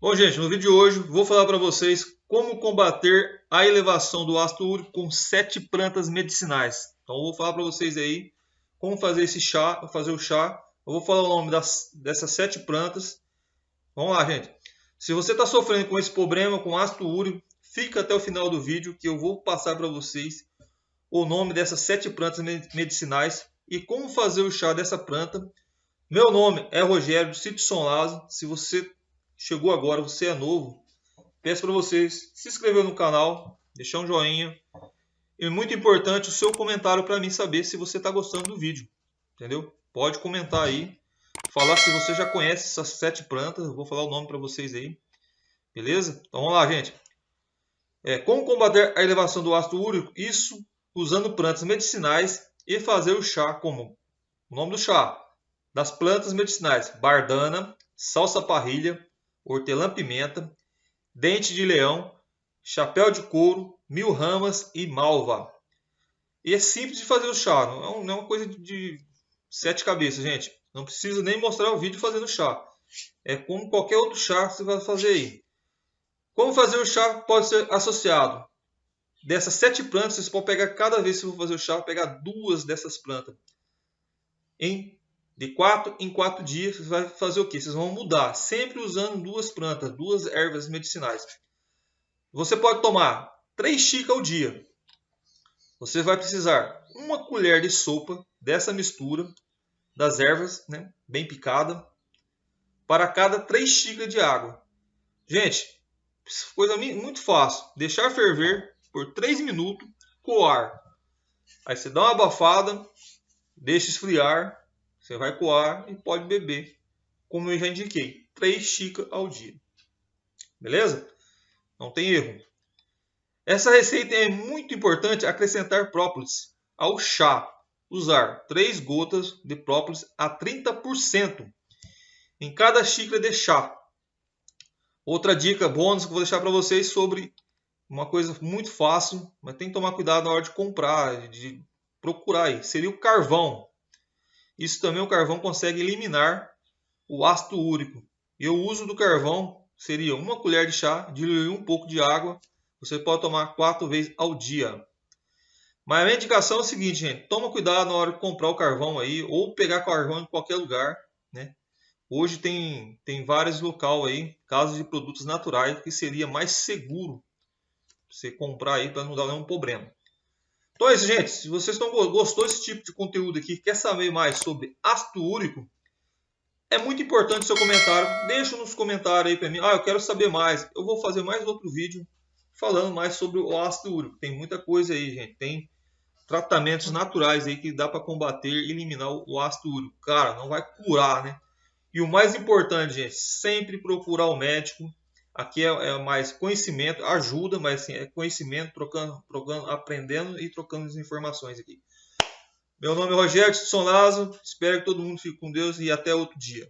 Bom, gente, no vídeo de hoje vou falar para vocês como combater a elevação do ácido úrico com sete plantas medicinais. Então, vou falar para vocês aí como fazer esse chá, fazer o chá. Eu vou falar o nome das, dessas sete plantas. Vamos lá, gente. Se você está sofrendo com esse problema, com ácido úrico, fica até o final do vídeo que eu vou passar para vocês o nome dessas sete plantas medicinais e como fazer o chá dessa planta. Meu nome é Rogério Citson Lazo. Se você chegou agora, você é novo, peço para vocês se inscrever no canal, deixar um joinha. E muito importante o seu comentário para mim saber se você está gostando do vídeo. Entendeu? Pode comentar aí. Falar se você já conhece essas sete plantas. Eu vou falar o nome para vocês aí. Beleza? Então vamos lá, gente. É, como combater a elevação do ácido úrico? Isso usando plantas medicinais e fazer o chá como o nome do chá das plantas medicinais: bardana, salsa parrilha, hortelã-pimenta, dente de leão, chapéu de couro, mil ramas e malva. E é simples de fazer o chá, não é, é uma coisa de sete cabeças, gente. Não precisa nem mostrar o vídeo fazendo chá. É como qualquer outro chá que você vai fazer aí. Como fazer o chá pode ser associado. Dessas sete plantas, vocês podem pegar cada vez que for fazer o chá, pegar duas dessas plantas. Em de quatro em quatro dias, você vai fazer o que? Vocês vão mudar, sempre usando duas plantas, duas ervas medicinais. Você pode tomar três xícaras ao dia. Você vai precisar uma colher de sopa dessa mistura das ervas, né, bem picada, para cada três xícaras de água. Gente, coisa muito fácil. Deixar ferver por 3 minutos, coar. Aí você dá uma abafada, deixa esfriar você vai coar e pode beber, como eu já indiquei, 3 xícaras ao dia. Beleza? Não tem erro. Essa receita é muito importante acrescentar própolis ao chá. Usar 3 gotas de própolis a 30% em cada xícara de chá. Outra dica bônus que eu vou deixar para vocês sobre uma coisa muito fácil, mas tem que tomar cuidado na hora de comprar, de procurar aí. Seria o carvão. Isso também o carvão consegue eliminar o ácido úrico. E o uso do carvão seria uma colher de chá, diluir um pouco de água. Você pode tomar quatro vezes ao dia. Mas a minha indicação é o seguinte, gente. Toma cuidado na hora de comprar o carvão aí, ou pegar carvão em qualquer lugar, né? Hoje tem, tem vários locais aí, casos de produtos naturais, que seria mais seguro você comprar aí para não dar nenhum problema. Então é isso, gente. Se vocês estão gostou desse tipo de conteúdo aqui, quer saber mais sobre ácido úrico, é muito importante o seu comentário. Deixa nos comentários aí para mim. Ah, eu quero saber mais. Eu vou fazer mais outro vídeo falando mais sobre o ácido úrico. Tem muita coisa aí, gente. Tem tratamentos naturais aí que dá para combater e eliminar o ácido úrico. Cara, não vai curar, né? E o mais importante, gente, sempre procurar o médico Aqui é, é, mais conhecimento, ajuda, mas assim, é conhecimento, trocando, trocando, aprendendo e trocando as informações aqui. Meu nome é Rogério Sonlazo, espero que todo mundo fique com Deus e até outro dia.